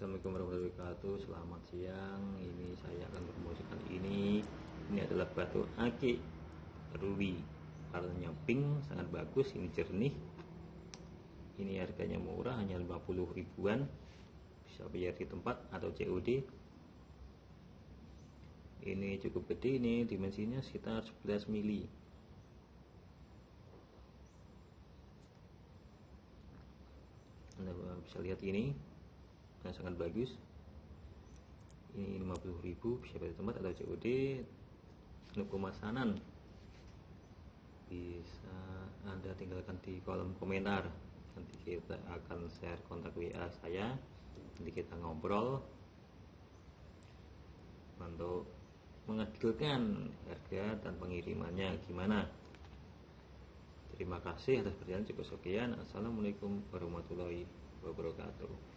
Assalamualaikum warahmatullahi wabarakatuh. Selamat siang. Ini saya akan promosikan ini. Ini adalah batu akik Ruby Warnanya pink Sangat bagus Ini jernih. Ini harganya murah Hanya 50 ribuan. Bisa bayar di tempat Atau COD Ini cukup gede Ini dimensinya sekitar 11 mili. Anda bisa lihat ini yang sangat bagus. Ini 50.000 bisa pada tempat atau COD untuk pemasanan. Bisa anda tinggalkan di kolom komentar. Nanti kita akan share kontak WA saya. Nanti kita ngobrol. Untuk mengadilkan harga dan pengirimannya gimana. Terima kasih atas perhatian. Cukup sekian. Assalamualaikum warahmatullahi wabarakatuh